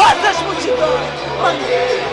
Ah, deixa-me!